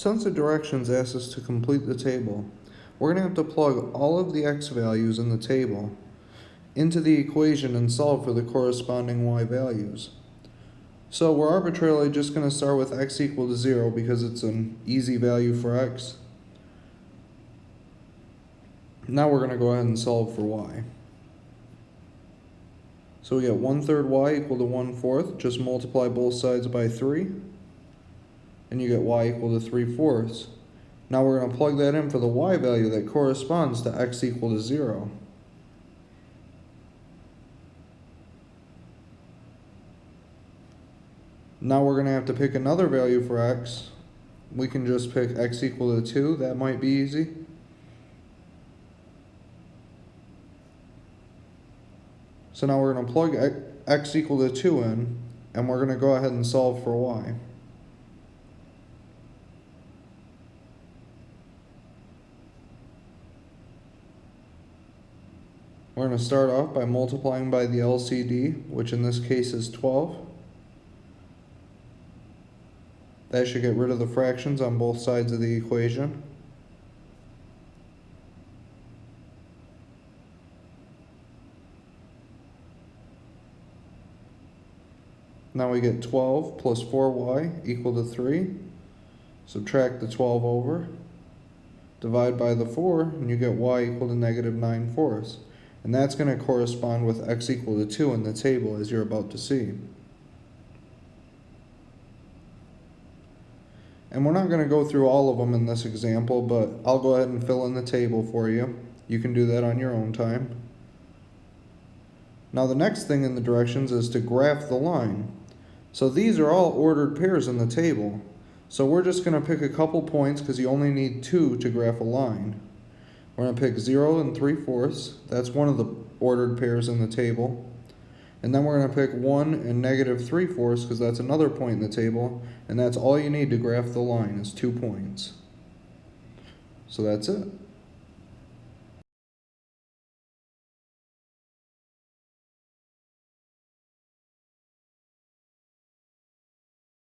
Since the directions ask us to complete the table, we're going to have to plug all of the x values in the table into the equation and solve for the corresponding y values. So we're arbitrarily just going to start with x equal to 0 because it's an easy value for x. Now we're going to go ahead and solve for y. So we get 1 third y equal to 1 fourth. Just multiply both sides by 3. And you get y equal to 3 fourths. Now we're going to plug that in for the y value that corresponds to x equal to 0. Now we're going to have to pick another value for x. We can just pick x equal to 2. That might be easy. So now we're going to plug x equal to 2 in, and we're going to go ahead and solve for y. We're going to start off by multiplying by the LCD, which in this case is 12. That should get rid of the fractions on both sides of the equation. Now we get 12 plus 4y equal to 3. Subtract the 12 over. Divide by the 4, and you get y equal to negative 9 fourths. And that's going to correspond with x equal to 2 in the table, as you're about to see. And we're not going to go through all of them in this example, but I'll go ahead and fill in the table for you. You can do that on your own time. Now the next thing in the directions is to graph the line. So these are all ordered pairs in the table. So we're just going to pick a couple points because you only need two to graph a line. We're going to pick 0 and 3 fourths. That's one of the ordered pairs in the table. And then we're going to pick 1 and negative 3 fourths because that's another point in the table. And that's all you need to graph the line is two points. So that's it.